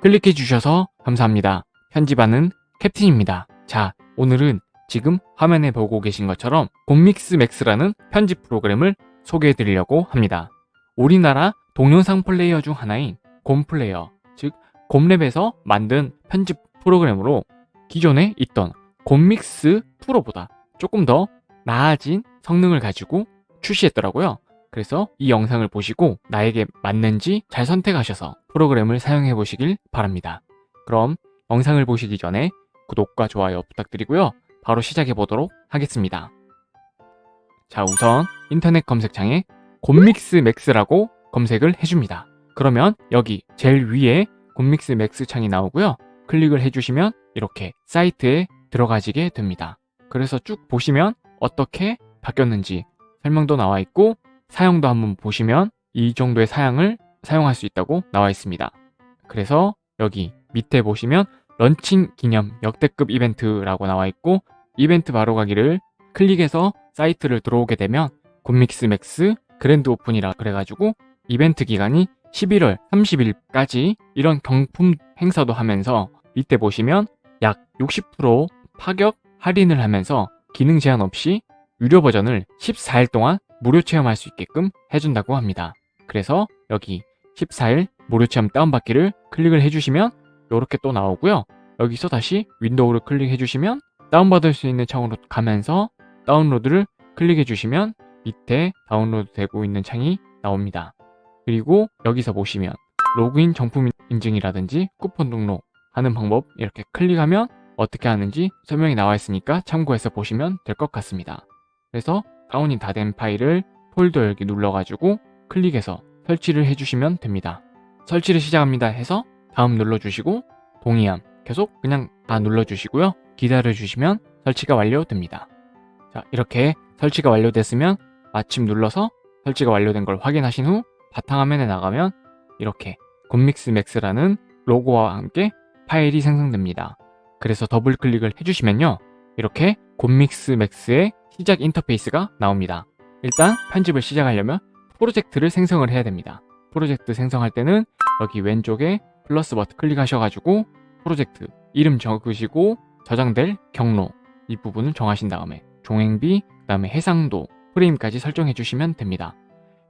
클릭해 주셔서 감사합니다. 편집하는 캡틴입니다. 자, 오늘은 지금 화면에 보고 계신 것처럼 곰믹스 맥스라는 편집 프로그램을 소개해 드리려고 합니다. 우리나라 동영상 플레이어 중 하나인 곰플레이어, 즉 곰랩에서 만든 편집 프로그램으로 기존에 있던 곰믹스 프로보다 조금 더 나아진 성능을 가지고 출시했더라고요. 그래서 이 영상을 보시고 나에게 맞는지 잘 선택하셔서 프로그램을 사용해 보시길 바랍니다. 그럼 영상을 보시기 전에 구독과 좋아요 부탁드리고요. 바로 시작해 보도록 하겠습니다. 자 우선 인터넷 검색창에 곰믹스 맥스라고 검색을 해줍니다. 그러면 여기 제일 위에 곰믹스 맥스 창이 나오고요. 클릭을 해주시면 이렇게 사이트에 들어가시게 됩니다. 그래서 쭉 보시면 어떻게 바뀌었는지 설명도 나와 있고 사용도 한번 보시면 이 정도의 사양을 사용할 수 있다고 나와 있습니다. 그래서 여기 밑에 보시면 런칭 기념 역대급 이벤트라고 나와 있고 이벤트 바로 가기를 클릭해서 사이트를 들어오게 되면 곰믹스 맥스 grand open이라 그래가지고 이벤트 기간이 11월 30일까지 이런 경품 행사도 하면서 밑에 보시면 약 60% 파격 할인을 하면서 기능 제한 없이 유료 버전을 14일 동안 무료 체험할 수 있게끔 해준다고 합니다. 그래서 여기 14일 무료 체험 다운받기를 클릭을 해주시면 이렇게 또 나오고요. 여기서 다시 윈도우를 클릭해 주시면 다운받을 수 있는 창으로 가면서 다운로드를 클릭해 주시면 밑에 다운로드 되고 있는 창이 나옵니다. 그리고 여기서 보시면 로그인 정품 인증이라든지 쿠폰 등록 하는 방법 이렇게 클릭하면 어떻게 하는지 설명이 나와 있으니까 참고해서 보시면 될 것 같습니다. 그래서 다운이 다 된 파일을 폴더 열기 눌러가지고 클릭해서 설치를 해주시면 됩니다. 설치를 시작합니다 해서 다음 눌러주시고 동의함 계속 그냥 다 눌러주시고요. 기다려주시면 설치가 완료됩니다. 자 이렇게 설치가 완료됐으면 마침 눌러서 설치가 완료된 걸 확인하신 후 바탕화면에 나가면 이렇게 곰믹스 맥스라는 로고와 함께 파일이 생성됩니다. 그래서 더블 클릭을 해주시면요. 이렇게 곰믹스 맥스의 시작 인터페이스가 나옵니다. 일단 편집을 시작하려면 프로젝트를 생성을 해야 됩니다. 프로젝트 생성할 때는 여기 왼쪽에 플러스 버튼 클릭하셔가지고 프로젝트 이름 적으시고 저장될 경로 이 부분을 정하신 다음에 종횡비, 그 다음에 해상도, 프레임까지 설정해 주시면 됩니다.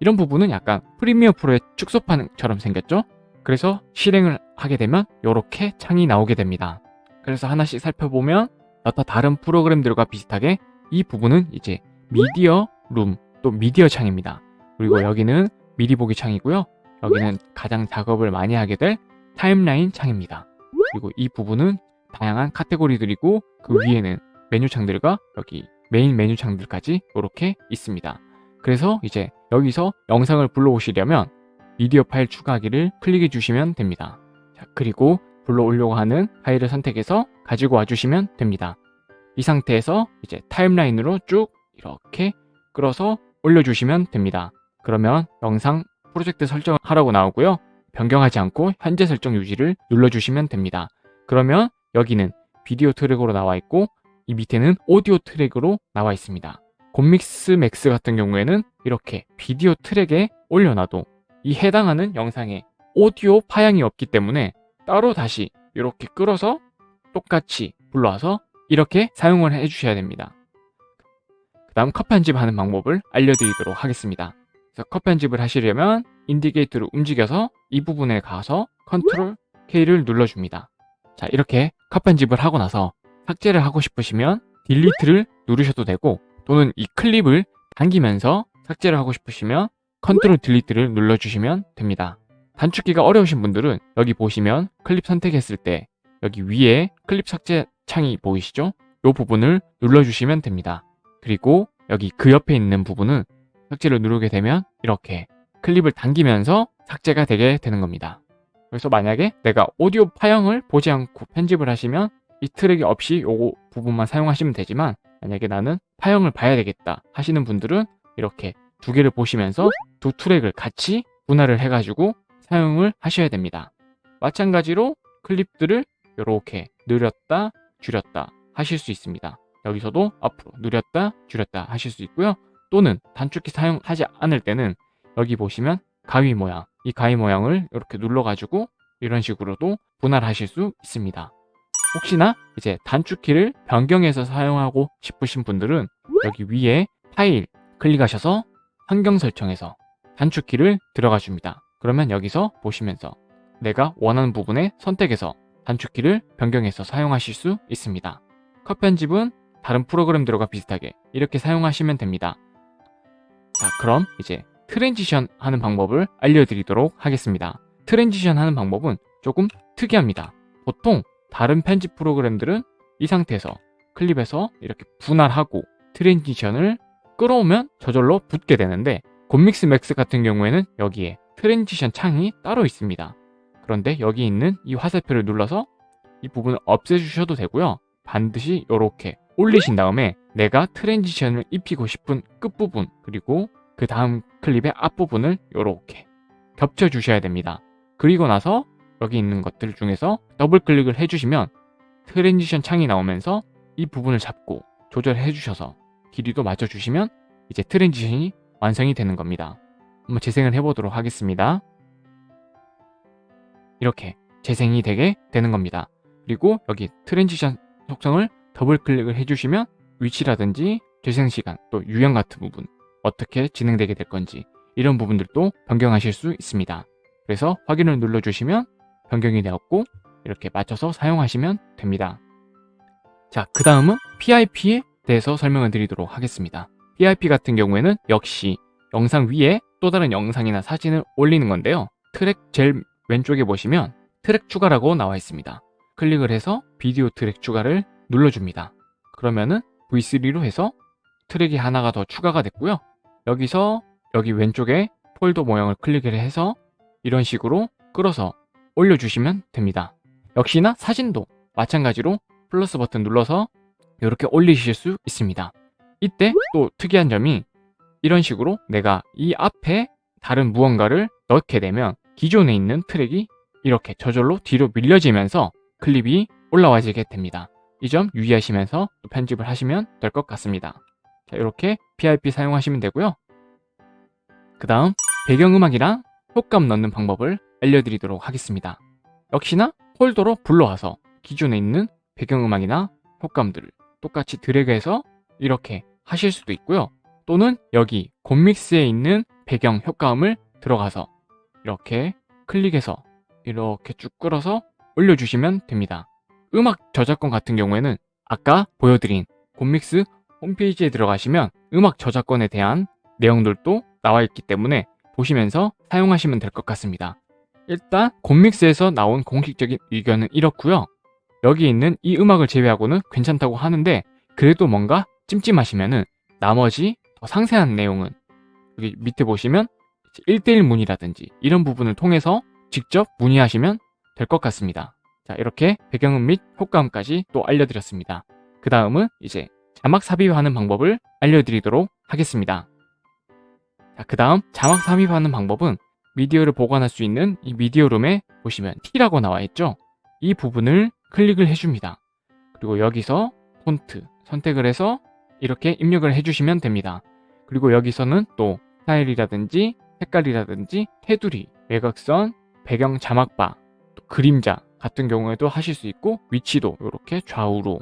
이런 부분은 약간 프리미어 프로의 축소 판처럼 생겼죠? 그래서 실행을 하게 되면 이렇게 창이 나오게 됩니다. 그래서 하나씩 살펴보면 여타 다른 프로그램들과 비슷하게 이 부분은 이제 미디어 룸, 또 미디어 창입니다. 그리고 여기는 미리 보기 창이고요. 여기는 가장 작업을 많이 하게 될 타임라인 창입니다. 그리고 이 부분은 다양한 카테고리들이고 그 위에는 메뉴 창들과 여기 메인 메뉴 창들까지 이렇게 있습니다. 그래서 이제 여기서 영상을 불러오시려면 미디어 파일 추가하기를 클릭해 주시면 됩니다. 자, 그리고 불러오려고 하는 파일을 선택해서 가지고 와주시면 됩니다. 이 상태에서 이제 타임라인으로 쭉 이렇게 끌어서 올려주시면 됩니다. 그러면 영상 프로젝트 설정을 하라고 나오고요. 변경하지 않고 현재 설정 유지를 눌러주시면 됩니다. 그러면 여기는 비디오 트랙으로 나와 있고 이 밑에는 오디오 트랙으로 나와 있습니다. 곰믹스 맥스 같은 경우에는 이렇게 비디오 트랙에 올려놔도 이 해당하는 영상에 오디오 파형이 없기 때문에 따로 다시 이렇게 끌어서 똑같이 불러와서 이렇게 사용을 해주셔야 됩니다. 그 다음 컷 편집하는 방법을 알려드리도록 하겠습니다. 그래서 컷 편집을 하시려면 indicator를 움직여서 이 부분에 가서 컨트롤 K를 눌러줍니다. 자 이렇게 컷 편집을 하고 나서 삭제를 하고 싶으시면 delete를 누르셔도 되고 또는 이 클립을 당기면서 삭제를 하고 싶으시면 컨트롤 delete를 눌러주시면 됩니다. 단축키가 어려우신 분들은 여기 보시면 클립 선택했을 때 여기 위에 클립 삭제 창이 보이시죠? 이 부분을 눌러주시면 됩니다. 그리고 여기 그 옆에 있는 부분은 삭제를 누르게 되면 이렇게 클립을 당기면서 삭제가 되게 되는 겁니다. 그래서 만약에 내가 오디오 파형을 보지 않고 편집을 하시면 이 트랙이 없이 요 부분만 사용하시면 되지만 만약에 나는 파형을 봐야 되겠다 하시는 분들은 이렇게 두 개를 보시면서 두 트랙을 같이 분할을 해가지고 사용을 하셔야 됩니다. 마찬가지로 클립들을 이렇게 느렸다 줄였다 하실 수 있습니다. 여기서도 앞으로 느렸다 줄였다 하실 수 있고요. 또는 단축키 사용하지 않을 때는 여기 보시면 가위 모양 이 가위 모양을 이렇게 눌러가지고 이런 식으로도 분할하실 수 있습니다. 혹시나 이제 단축키를 변경해서 사용하고 싶으신 분들은 여기 위에 파일 클릭하셔서 환경 설정에서 단축키를 들어가 줍니다. 그러면 여기서 보시면서 내가 원하는 부분에 선택해서 단축키를 변경해서 사용하실 수 있습니다. 컷 편집은 다른 프로그램들과 비슷하게 이렇게 사용하시면 됩니다. 자 그럼 이제 transition 하는 방법을 알려드리도록 하겠습니다. transition 하는 방법은 조금 특이합니다. 보통 다른 편집 프로그램들은 이 상태에서 클립에서 이렇게 분할하고 transition을 끌어오면 저절로 붙게 되는데 곰믹스 맥스 같은 경우에는 여기에 transition 창이 따로 있습니다. 그런데 여기 있는 이 화살표를 눌러서 이 부분을 없애주셔도 되고요. 반드시 이렇게 올리신 다음에 내가 transition을 입히고 싶은 끝부분 그리고 그 다음 클립의 앞부분을 이렇게 겹쳐주셔야 됩니다. 그리고 나서 여기 있는 것들 중에서 더블 클릭을 해주시면 transition 창이 나오면서 이 부분을 잡고 조절해 주셔서 길이도 맞춰 주시면 이제 transition이 완성이 되는 겁니다. 한번 재생을 해보도록 하겠습니다. 이렇게 재생이 되게 되는 겁니다. 그리고 여기 transition 속성을 더블 클릭을 해주시면 위치라든지 재생 시간 또 유형 같은 부분 어떻게 진행되게 될 건지 이런 부분들도 변경하실 수 있습니다. 그래서 확인을 눌러주시면 변경이 되었고 이렇게 맞춰서 사용하시면 됩니다. 자, 그 다음은 PIP에 대해서 설명을 드리도록 하겠습니다. PIP 같은 경우에는 역시 영상 위에 또 다른 영상이나 사진을 올리는 건데요. 트랙 제일 왼쪽에 보시면 트랙 추가라고 나와 있습니다. 클릭을 해서 비디오 트랙 추가를 눌러줍니다. 그러면은 V3로 해서 트랙이 하나가 더 추가가 됐고요. 여기서 여기 왼쪽에 폴더 모양을 클릭을 해서 이런 식으로 끌어서 올려주시면 됩니다. 역시나 사진도 마찬가지로 플러스 버튼 눌러서 이렇게 올리실 수 있습니다. 이때 또 특이한 점이 이런 식으로 내가 이 앞에 다른 무언가를 넣게 되면 기존에 있는 트랙이 이렇게 저절로 뒤로 밀려지면서 클립이 올라와지게 됩니다. 이 점 유의하시면서 편집을 하시면 될 것 같습니다. 자, 이렇게 PIP 사용하시면 되고요. 그 다음 배경음악이랑 효과음 넣는 방법을 알려드리도록 하겠습니다. 역시나 폴더로 불러와서 기존에 있는 배경음악이나 효과음들을 똑같이 드래그해서 이렇게 하실 수도 있고요. 또는 여기 곰믹스에 있는 배경 효과음을 들어가서 이렇게 클릭해서 이렇게 쭉 끌어서 올려주시면 됩니다. 음악 저작권 같은 경우에는 아까 보여드린 곰믹스 홈페이지에 들어가시면 음악 저작권에 대한 내용들도 나와 있기 때문에 보시면서 사용하시면 될 것 같습니다. 일단 곰믹스에서 나온 공식적인 의견은 이렇고요. 여기 있는 이 음악을 제외하고는 괜찮다고 하는데 그래도 뭔가 찜찜하시면은 나머지 더 상세한 내용은 여기 밑에 보시면 1대1 문의라든지 이런 부분을 통해서 직접 문의하시면 될 것 같습니다. 자 이렇게 배경음 및 효과음까지 또 알려드렸습니다. 그 다음은 이제 자막 삽입하는 방법을 알려드리도록 하겠습니다. 자, 그 다음 자막 삽입하는 방법은 미디어를 보관할 수 있는 이 미디어룸에 보시면 T라고 나와 있죠? 이 부분을 클릭을 해줍니다. 그리고 여기서 폰트 선택을 해서 이렇게 입력을 해주시면 됩니다. 그리고 여기서는 또 스타일이라든지 색깔이라든지 테두리, 외곽선, 배경 자막바, 또 그림자 같은 경우에도 하실 수 있고 위치도 이렇게 좌우로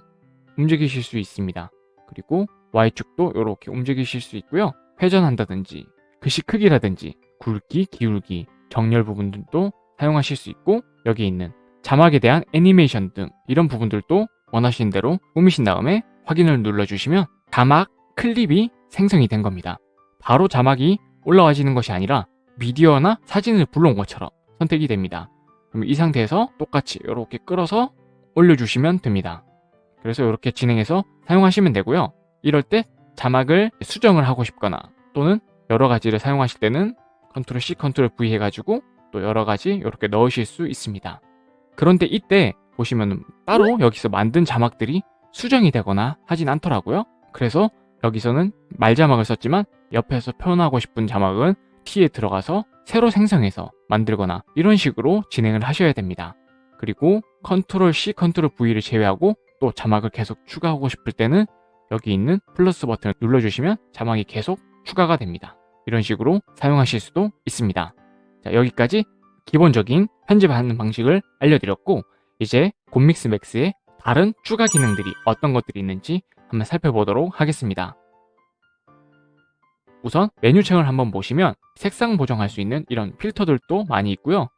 움직이실 수 있습니다. 그리고 Y축도 이렇게 움직이실 수 있고요. 회전한다든지 글씨 크기라든지 굵기, 기울기, 정렬 부분들도 사용하실 수 있고 여기 있는 자막에 대한 애니메이션 등 이런 부분들도 원하시는 대로 꾸미신 다음에 확인을 눌러주시면 자막 클립이 생성이 된 겁니다. 바로 자막이 올라와지는 것이 아니라 미디어나 사진을 불러온 것처럼 선택이 됩니다. 그럼 이 상태에서 똑같이 이렇게 끌어서 올려주시면 됩니다. 그래서 이렇게 진행해서 사용하시면 되고요. 이럴 때 자막을 수정을 하고 싶거나 또는 여러 가지를 사용하실 때는 컨트롤 C, 컨트롤 V 해가지고 또 여러 가지 이렇게 넣으실 수 있습니다. 그런데 이때 보시면 따로 여기서 만든 자막들이 수정이 되거나 하진 않더라고요. 그래서 여기서는 말자막을 썼지만 옆에서 표현하고 싶은 자막은 T에 들어가서 새로 생성해서 만들거나 이런 식으로 진행을 하셔야 됩니다. 그리고 컨트롤 C, 컨트롤 V를 제외하고 또 자막을 계속 추가하고 싶을 때는 여기 있는 플러스 버튼을 눌러주시면 자막이 계속 추가가 됩니다. 이런 식으로 사용하실 수도 있습니다. 자, 여기까지 기본적인 편집하는 방식을 알려드렸고 이제 곰믹스 맥스의 다른 추가 기능들이 어떤 것들이 있는지 한번 살펴보도록 하겠습니다. 우선 메뉴창을 한번 보시면 색상 보정할 수 있는 이런 필터들도 많이 있고요.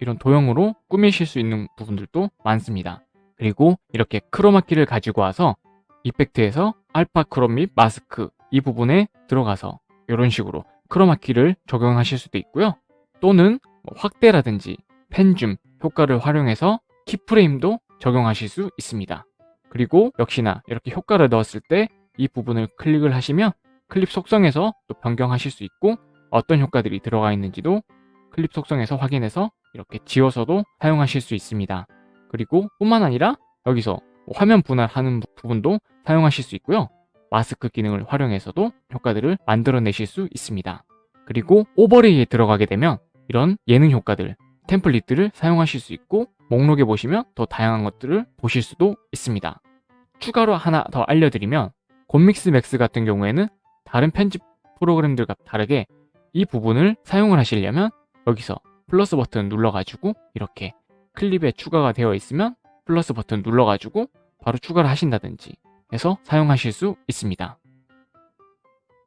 이런 도형으로 꾸미실 수 있는 부분들도 많습니다. 그리고 이렇게 크로마키를 가지고 와서 이펙트에서 알파 크롬 및 마스크 이 부분에 들어가서 이런 식으로 크로마키를 적용하실 수도 있고요. 또는 뭐 확대라든지 펜줌 효과를 활용해서 키프레임도 적용하실 수 있습니다. 그리고 역시나 이렇게 효과를 넣었을 때 이 부분을 클릭을 하시면 클립 속성에서 또 변경하실 수 있고 어떤 효과들이 들어가 있는지도 클립 속성에서 확인해서 이렇게 지워서도 사용하실 수 있습니다. 그리고 뿐만 아니라 여기서 뭐 화면 분할하는 부분도 사용하실 수 있고요. 마스크 기능을 활용해서도 효과들을 만들어내실 수 있습니다. 그리고 오버레이에 들어가게 되면 이런 예능 효과들, 템플릿들을 사용하실 수 있고 목록에 보시면 더 다양한 것들을 보실 수도 있습니다. 추가로 하나 더 알려드리면 곰믹스 맥스 같은 경우에는 다른 편집 프로그램들과 다르게 이 부분을 사용을 하시려면 여기서 플러스 버튼 눌러가지고 이렇게 클립에 추가가 되어 있으면 플러스 버튼 눌러가지고 바로 추가를 하신다든지 해서 사용하실 수 있습니다.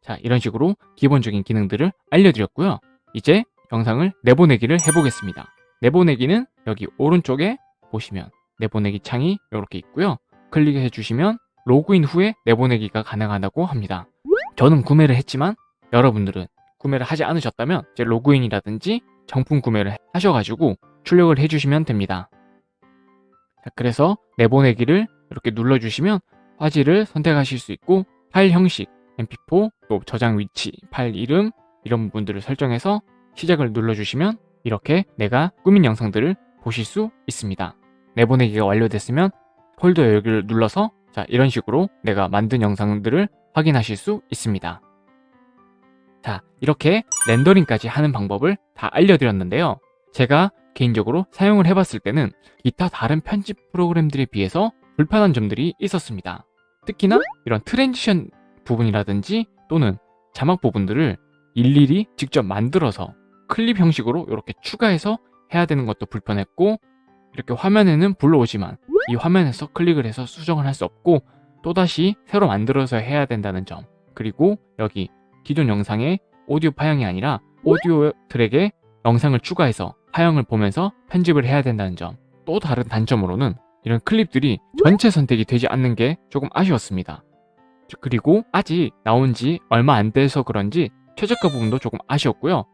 자 이런 식으로 기본적인 기능들을 알려드렸고요. 이제 영상을 내보내기를 해보겠습니다. 내보내기는 여기 오른쪽에 보시면 내보내기 창이 이렇게 있고요. 클릭해 주시면 로그인 후에 내보내기가 가능하다고 합니다. 저는 구매를 했지만 여러분들은 구매를 하지 않으셨다면 이제 로그인이라든지 정품 구매를 하셔가지고 출력을 해주시면 됩니다. 자, 그래서 내보내기를 이렇게 눌러주시면 화질을 선택하실 수 있고 파일 형식, mp4, 또 저장 위치, 파일 이름 이런 부분들을 설정해서 시작을 눌러주시면 이렇게 내가 꾸민 영상들을 보실 수 있습니다. 내보내기가 완료됐으면 폴더 여기를 눌러서 자 이런 식으로 내가 만든 영상들을 확인하실 수 있습니다. 자 이렇게 렌더링까지 하는 방법을 다 알려드렸는데요. 제가 개인적으로 사용을 해봤을 때는 기타 다른 편집 프로그램들에 비해서 불편한 점들이 있었습니다. 특히나 이런 transition 부분이라든지 또는 자막 부분들을 일일이 직접 만들어서 클립 형식으로 이렇게 추가해서 해야 되는 것도 불편했고 이렇게 화면에는 불러오지만 이 화면에서 클릭을 해서 수정을 할 수 없고 또다시 새로 만들어서 해야 된다는 점. 그리고 여기 기존 영상의 오디오 파형이 아니라 오디오 트랙에 영상을 추가해서 파형을 보면서 편집을 해야 된다는 점. 또 다른 단점으로는 이런 클립들이 전체 선택이 되지 않는 게 조금 아쉬웠습니다. 그리고 아직 나온 지 얼마 안 돼서 그런지 최저가 부분도 조금 아쉬웠고요.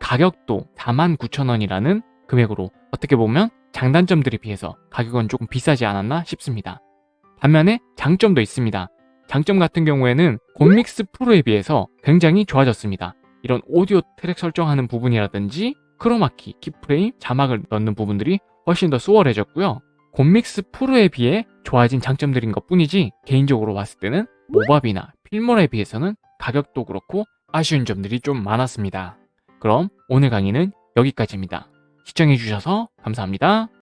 가격도 49,000원이라는 금액으로 어떻게 보면 장단점들에 비해서 가격은 조금 비싸지 않았나 싶습니다. 반면에 장점도 있습니다. 장점 같은 경우에는 곰믹스 프로에 비해서 굉장히 좋아졌습니다. 이런 오디오 트랙 설정하는 부분이라든지 크로마키, 키프레임, 자막을 넣는 부분들이 훨씬 더 수월해졌고요. 곰믹스 프로에 비해 좋아진 장점들인 것 뿐이지 개인적으로 봤을 때는 모바비나 필모에 비해서는 가격도 그렇고 아쉬운 점들이 좀 많았습니다. 그럼 오늘 강의는 여기까지입니다. 시청해주셔서 감사합니다.